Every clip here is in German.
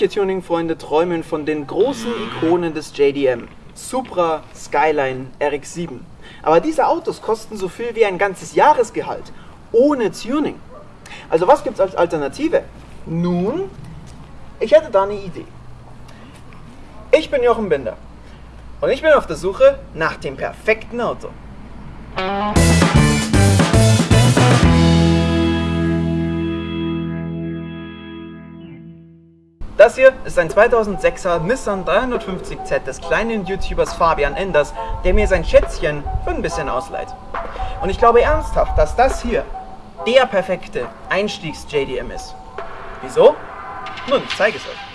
Manche Tuning-Freunde träumen von den großen Ikonen des JDM. Supra, Skyline, RX-7. Aber diese Autos kosten so viel wie ein ganzes Jahresgehalt. Ohne Tuning. Also was gibt es als Alternative? Nun, ich hätte da eine Idee. Ich bin Jochen Binder. Und ich bin auf der Suche nach dem perfekten Auto. Das hier ist ein 2006er Nissan 350Z des kleinen YouTubers Fabian Enders, der mir sein Schätzchen für ein bisschen ausleiht. Und ich glaube ernsthaft, dass das hier der perfekte Einstiegs-JDM ist. Wieso? Nun, ich zeige es euch.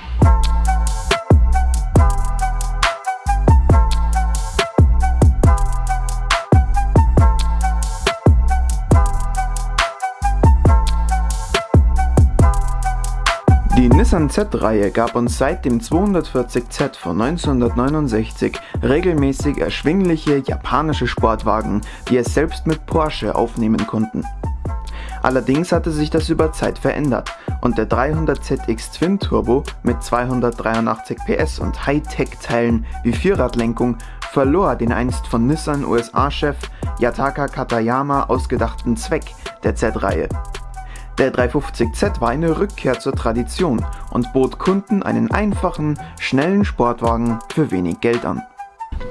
Nissan Z-Reihe gab uns seit dem 240Z von 1969 regelmäßig erschwingliche japanische Sportwagen, die es selbst mit Porsche aufnehmen konnten. Allerdings hatte sich das über Zeit verändert und der 300ZX Twin Turbo mit 283 PS und Hightech-Teilen wie Vierradlenkung verlor den einst von Nissan USA-Chef Yataka Katayama ausgedachten Zweck der Z-Reihe. Der 350Z war eine Rückkehr zur Tradition und bot Kunden einen einfachen, schnellen Sportwagen für wenig Geld an.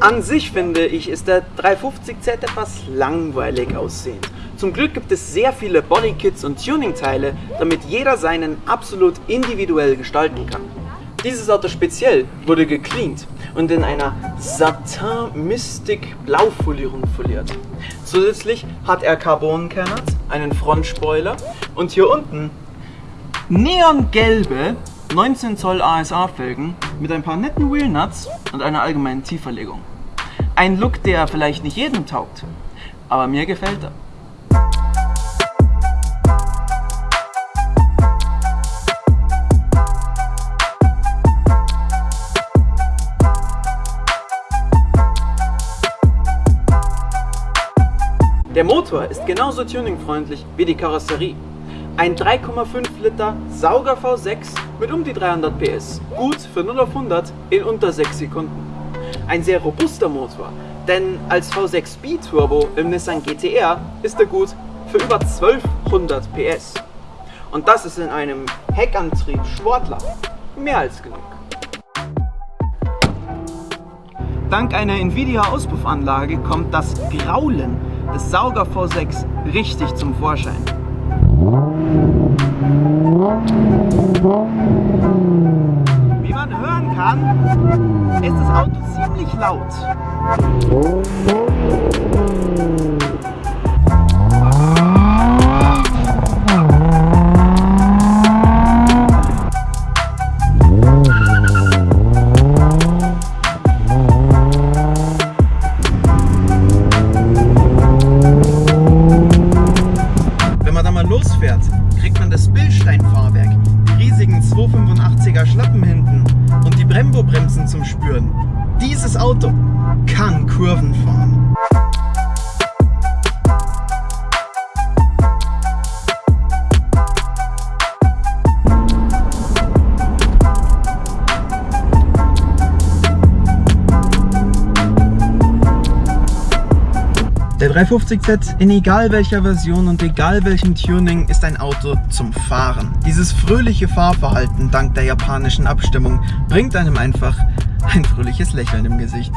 An sich finde ich, ist der 350Z etwas langweilig aussehend. Zum Glück gibt es sehr viele Bodykits und Tuningteile, damit jeder seinen absolut individuell gestalten kann. Dieses Auto speziell wurde gecleant und in einer Satin Mystic Blaufolierung foliert. Zusätzlich hat er Carbonkernert, einen Frontspoiler und hier unten neongelbe 19 Zoll ASA Felgen mit ein paar netten Wheelnuts und einer allgemeinen Tieferlegung. Ein Look, der vielleicht nicht jedem taugt, aber mir gefällt er. Der Motor ist genauso tuningfreundlich wie die Karosserie. Ein 3,5 Liter Sauger V6 mit um die 300 PS. Gut für 0 auf 100 in unter 6 Sekunden. Ein sehr robuster Motor, denn als V6 B-Turbo im Nissan GTR ist er gut für über 1200 PS. Und das ist in einem Heckantrieb Sportler mehr als genug. Dank einer Nvidia Auspuffanlage kommt das Graulen des Sauger V6 richtig zum Vorschein. Wie man hören kann, ist das Auto ziemlich laut. Zum Spüren. Dieses Auto kann Kurven fahren. 350Z in egal welcher Version und egal welchem Tuning ist ein Auto zum Fahren. Dieses fröhliche Fahrverhalten dank der japanischen Abstimmung bringt einem einfach ein fröhliches Lächeln im Gesicht.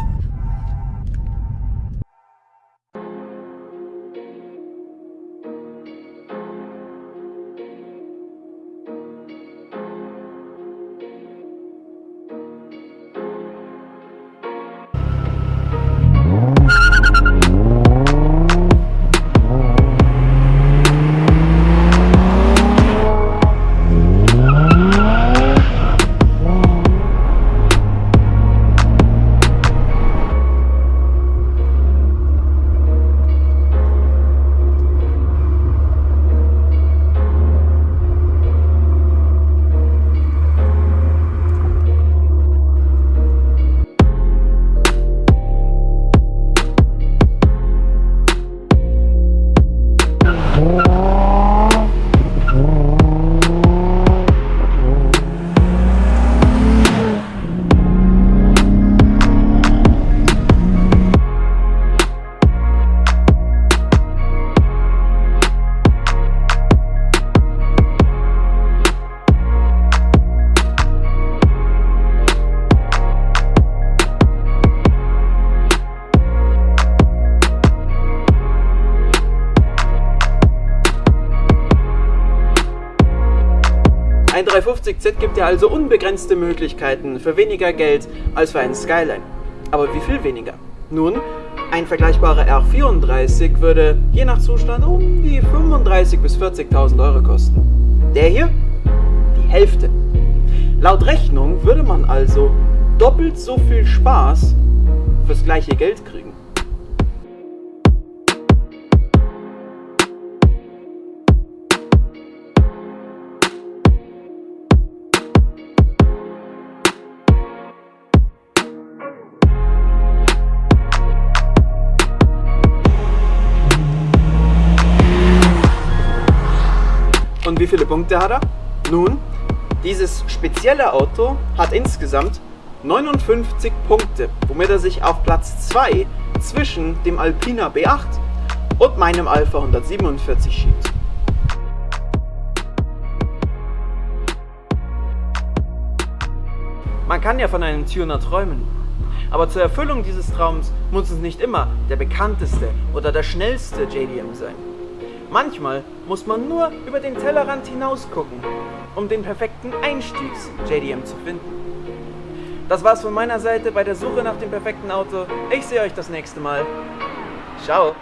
350Z gibt dir also unbegrenzte Möglichkeiten für weniger Geld als für einen Skyline. Aber wie viel weniger? Nun, ein vergleichbarer R34 würde je nach Zustand um die 35.000 bis 40.000 Euro kosten. Der hier? Die Hälfte. Laut Rechnung würde man also doppelt so viel Spaß fürs gleiche Geld kriegen. Wie viele Punkte hat er? Nun, dieses spezielle Auto hat insgesamt 59 Punkte, womit er sich auf Platz 2 zwischen dem Alpina B8 und meinem Alpha 147 schiebt. Man kann ja von einem Tuner träumen. Aber zur Erfüllung dieses Traums muss es nicht immer der bekannteste oder der schnellste JDM sein. Manchmal muss man nur über den Tellerrand hinaus gucken, um den perfekten Einstiegs-JDM zu finden. Das war's von meiner Seite bei der Suche nach dem perfekten Auto. Ich sehe euch das nächste Mal. Ciao.